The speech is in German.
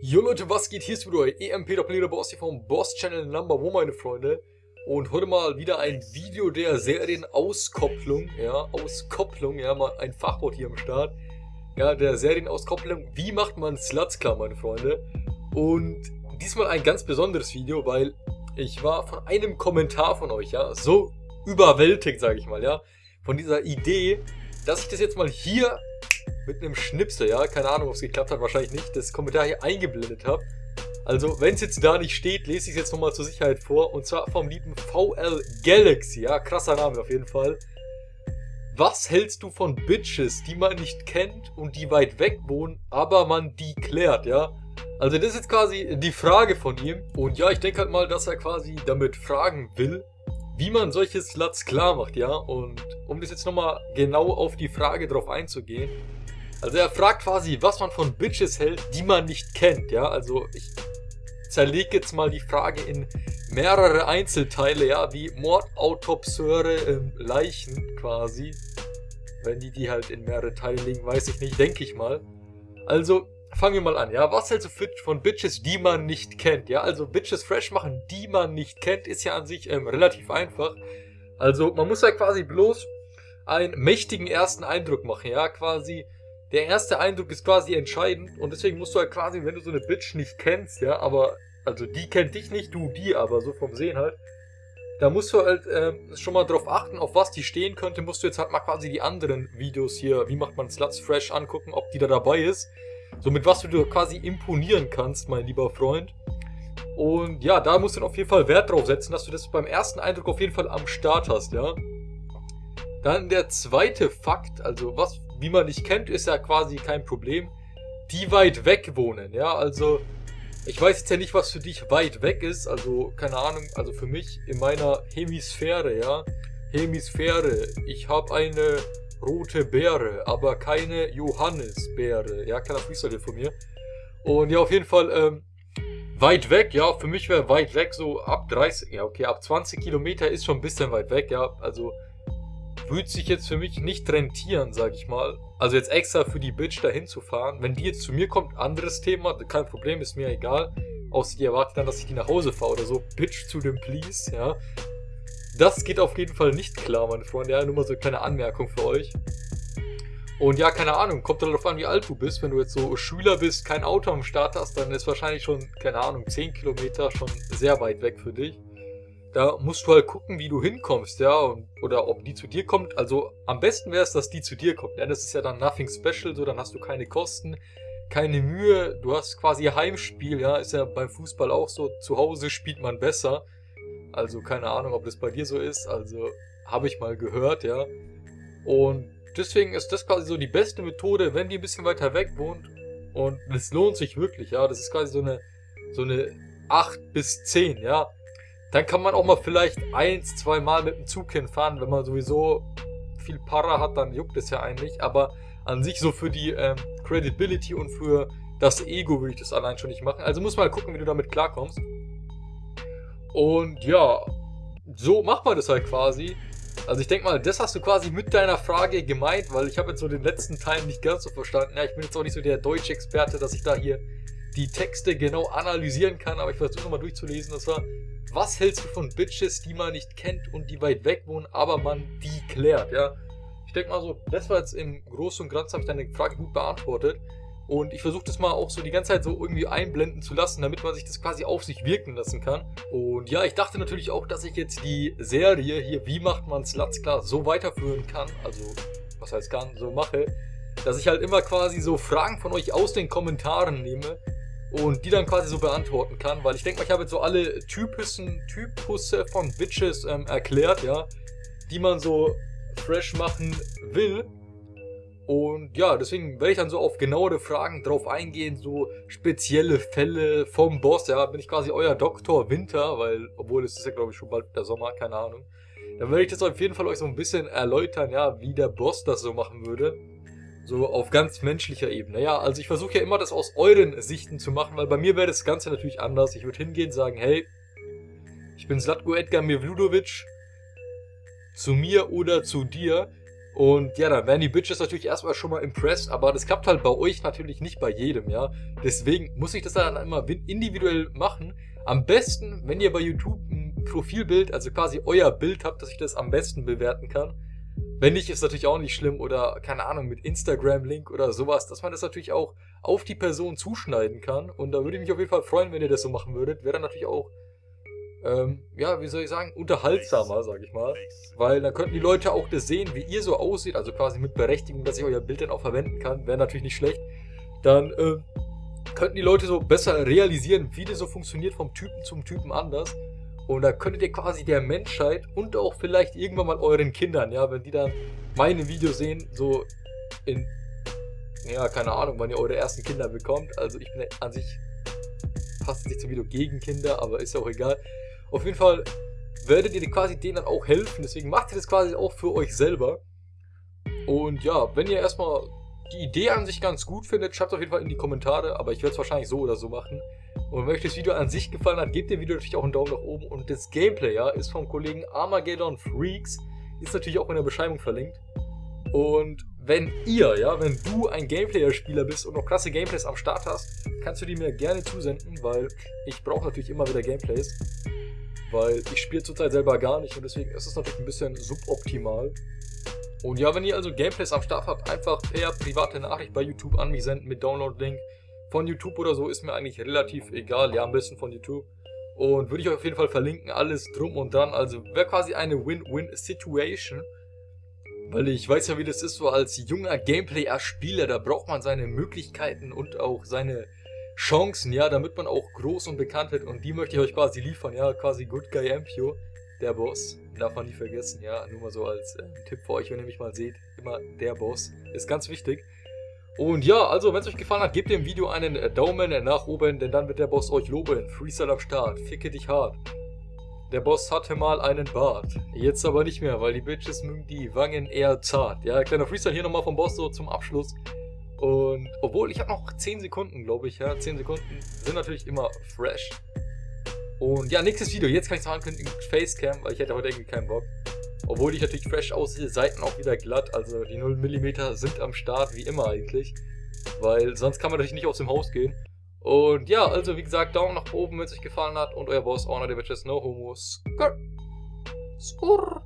Jo Leute, was geht? Hier ist wieder euer EMP Doppeleder Boss hier vom Boss Channel Number One, meine Freunde. Und heute mal wieder ein Video der Serienauskopplung, ja, Auskopplung, ja, mal ein Fachwort hier am Start. Ja, der Serienauskopplung. Wie macht man Sluts klar, meine Freunde? Und diesmal ein ganz besonderes Video, weil ich war von einem Kommentar von euch, ja, so überwältigt, sage ich mal, ja, von dieser Idee, dass ich das jetzt mal hier mit einem Schnipsel, ja, keine Ahnung, ob es geklappt hat, wahrscheinlich nicht, das Kommentar hier eingeblendet habe. Also, wenn es jetzt da nicht steht, lese ich es jetzt nochmal zur Sicherheit vor. Und zwar vom lieben VL Galaxy, ja, krasser Name auf jeden Fall. Was hältst du von Bitches, die man nicht kennt und die weit weg wohnen, aber man die klärt, ja? Also das ist jetzt quasi die Frage von ihm. Und ja, ich denke halt mal, dass er quasi damit fragen will, wie man solche Sluts klar macht, ja? Und um das jetzt nochmal genau auf die Frage drauf einzugehen, also er fragt quasi, was man von Bitches hält, die man nicht kennt, ja. Also ich zerlege jetzt mal die Frage in mehrere Einzelteile, ja, wie Mordautopseure ähm, Leichen quasi. Wenn die die halt in mehrere Teile legen, weiß ich nicht, denke ich mal. Also fangen wir mal an, ja. Was hältst du von Bitches, die man nicht kennt, ja? Also Bitches fresh machen, die man nicht kennt, ist ja an sich ähm, relativ einfach. Also man muss ja quasi bloß einen mächtigen ersten Eindruck machen, ja, quasi der erste Eindruck ist quasi entscheidend und deswegen musst du halt quasi, wenn du so eine Bitch nicht kennst, ja, aber, also die kennt dich nicht, du die aber, so vom Sehen halt, da musst du halt äh, schon mal drauf achten, auf was die stehen könnte, musst du jetzt halt mal quasi die anderen Videos hier, wie macht man Sluts Fresh angucken, ob die da dabei ist, so mit was du dir quasi imponieren kannst, mein lieber Freund. Und ja, da musst du auf jeden Fall Wert drauf setzen, dass du das beim ersten Eindruck auf jeden Fall am Start hast, ja. Dann der zweite Fakt, also was wie man nicht kennt, ist ja quasi kein Problem. Die weit weg wohnen, ja, also ich weiß jetzt ja nicht, was für dich weit weg ist, also keine Ahnung, also für mich in meiner Hemisphäre, ja, Hemisphäre, ich habe eine rote Beere, aber keine Johannisbeere, ja, kleiner Freestyle von mir. Und ja, auf jeden Fall, ähm, weit weg, ja, für mich wäre weit weg so ab 30, ja, okay, ab 20 Kilometer ist schon ein bisschen weit weg, ja, also würde sich jetzt für mich nicht rentieren, sag ich mal. Also jetzt extra für die Bitch dahin zu fahren. Wenn die jetzt zu mir kommt, anderes Thema, kein Problem, ist mir egal. Außer die erwartet dann, dass ich die nach Hause fahre oder so. Bitch zu dem Please, ja. Das geht auf jeden Fall nicht klar, meine Freunde. Ja, nur mal so eine kleine Anmerkung für euch. Und ja, keine Ahnung, kommt darauf an, wie alt du bist. Wenn du jetzt so Schüler bist, kein Auto am Start hast, dann ist wahrscheinlich schon, keine Ahnung, 10 Kilometer schon sehr weit weg für dich. Da musst du halt gucken, wie du hinkommst, ja, und, oder ob die zu dir kommt. Also am besten wäre es, dass die zu dir kommt. Ja, das ist ja dann nothing special, so, dann hast du keine Kosten, keine Mühe. Du hast quasi Heimspiel, ja, ist ja beim Fußball auch so. Zu Hause spielt man besser. Also keine Ahnung, ob das bei dir so ist. Also habe ich mal gehört, ja. Und deswegen ist das quasi so die beste Methode, wenn die ein bisschen weiter weg wohnt. Und es lohnt sich wirklich, ja. Das ist quasi so eine, so eine 8 bis 10, ja. Dann kann man auch mal vielleicht eins, zwei Mal mit dem Zug hinfahren, wenn man sowieso viel Para hat, dann juckt es ja eigentlich. Aber an sich so für die ähm, Credibility und für das Ego würde ich das allein schon nicht machen. Also muss mal gucken, wie du damit klarkommst. Und ja, so macht man das halt quasi. Also ich denke mal, das hast du quasi mit deiner Frage gemeint, weil ich habe jetzt so den letzten Teil nicht ganz so verstanden. Ja, ich bin jetzt auch nicht so der Deutsch-Experte, dass ich da hier die Texte genau analysieren kann, aber ich versuche nochmal durchzulesen. Das war, was hältst du von Bitches, die man nicht kennt und die weit weg wohnen, aber man die klärt, ja? Ich denke mal so, das war jetzt im Großen und Ganzen, habe ich deine Frage gut beantwortet. Und ich versuche das mal auch so die ganze Zeit so irgendwie einblenden zu lassen, damit man sich das quasi auf sich wirken lassen kann. Und ja, ich dachte natürlich auch, dass ich jetzt die Serie hier, wie macht man Sluts klar, so weiterführen kann. Also, was heißt kann, so mache. Dass ich halt immer quasi so Fragen von euch aus den Kommentaren nehme und die dann quasi so beantworten kann, weil ich denke mal, ich habe jetzt so alle Typussen, Typusse von Bitches ähm, erklärt, ja, die man so fresh machen will. Und ja, deswegen werde ich dann so auf genauere Fragen drauf eingehen, so spezielle Fälle vom Boss, ja, bin ich quasi euer Doktor Winter, weil, obwohl es ist ja glaube ich schon bald der Sommer, keine Ahnung. Dann werde ich das auf jeden Fall euch so ein bisschen erläutern, ja, wie der Boss das so machen würde. So auf ganz menschlicher Ebene. Ja, also ich versuche ja immer das aus euren Sichten zu machen, weil bei mir wäre das Ganze natürlich anders. Ich würde hingehen und sagen, hey, ich bin Zlatko Edgar Mevludovic, zu mir oder zu dir. Und ja, dann werden die Bitches natürlich erstmal schon mal impressed, aber das klappt halt bei euch natürlich nicht bei jedem, ja. Deswegen muss ich das dann immer individuell machen. Am besten, wenn ihr bei YouTube ein Profilbild, also quasi euer Bild habt, dass ich das am besten bewerten kann. Wenn nicht, ist natürlich auch nicht schlimm oder keine Ahnung, mit Instagram-Link oder sowas, dass man das natürlich auch auf die Person zuschneiden kann. Und da würde ich mich auf jeden Fall freuen, wenn ihr das so machen würdet. Wäre dann natürlich auch ähm, ja, wie soll ich sagen, unterhaltsamer, sag ich mal. Weil dann könnten die Leute auch das sehen, wie ihr so aussieht, also quasi mit Berechtigung, dass ich euer Bild dann auch verwenden kann, wäre natürlich nicht schlecht. Dann äh, könnten die Leute so besser realisieren, wie das so funktioniert vom Typen zum Typen anders. Und da könntet ihr quasi der Menschheit und auch vielleicht irgendwann mal euren Kindern, ja, wenn die dann meine Videos sehen, so in, ja, keine Ahnung, wann ihr eure ersten Kinder bekommt. Also ich bin an sich fast nicht zum Video gegen Kinder, aber ist ja auch egal. Auf jeden Fall werdet ihr quasi denen dann auch helfen. Deswegen macht ihr das quasi auch für euch selber. Und ja, wenn ihr erstmal die Idee an sich ganz gut findet, schreibt es auf jeden Fall in die Kommentare. Aber ich werde es wahrscheinlich so oder so machen. Und wenn euch das Video an sich gefallen hat, gebt dem Video natürlich auch einen Daumen nach oben. Und das Gameplay, ja, ist vom Kollegen Armageddon Freaks. Ist natürlich auch in der Beschreibung verlinkt. Und wenn ihr, ja, wenn du ein Gameplayer-Spieler bist und noch krasse Gameplays am Start hast, kannst du die mir gerne zusenden, weil ich brauche natürlich immer wieder Gameplays weil ich spiele zurzeit selber gar nicht und deswegen ist es natürlich ein bisschen suboptimal. Und ja, wenn ihr also Gameplays am Start habt, einfach per private Nachricht bei YouTube an mich senden mit Download-Link. Von YouTube oder so ist mir eigentlich relativ egal, ja, am besten von YouTube. Und würde ich euch auf jeden Fall verlinken, alles drum und dran. Also wäre quasi eine Win-Win-Situation. Weil ich weiß ja, wie das ist, so als junger Gameplayer-Spieler, da braucht man seine Möglichkeiten und auch seine Chancen, ja, damit man auch groß und bekannt wird. Und die möchte ich euch quasi liefern, ja, quasi Good Guy Ampio, der Boss. Darf man nie vergessen, ja, nur mal so als äh, Tipp für euch, wenn ihr mich mal seht. Immer der Boss, ist ganz wichtig. Und ja, also wenn es euch gefallen hat, gebt dem Video einen äh, Daumen nach oben, denn dann wird der Boss euch loben. Freestyle am Start, ficke dich hart. Der Boss hatte mal einen Bart, jetzt aber nicht mehr, weil die Bitches mögen die Wangen eher zart. Ja, kleiner Freestyle hier nochmal vom Boss so zum Abschluss. Und obwohl, ich habe noch 10 Sekunden, glaube ich, ja. 10 Sekunden sind natürlich immer fresh. Und ja, nächstes Video. Jetzt kann ich es noch ankündigen, Facecam, weil ich hätte heute irgendwie keinen Bock. Obwohl ich natürlich fresh aussehe, Seiten auch wieder glatt. Also die 0 mm sind am Start, wie immer eigentlich. Weil sonst kann man natürlich nicht aus dem Haus gehen. Und ja, also wie gesagt, Daumen nach oben, wenn es euch gefallen hat. Und euer Boss, Honor, der Bitches, no homo. Skur. Skur.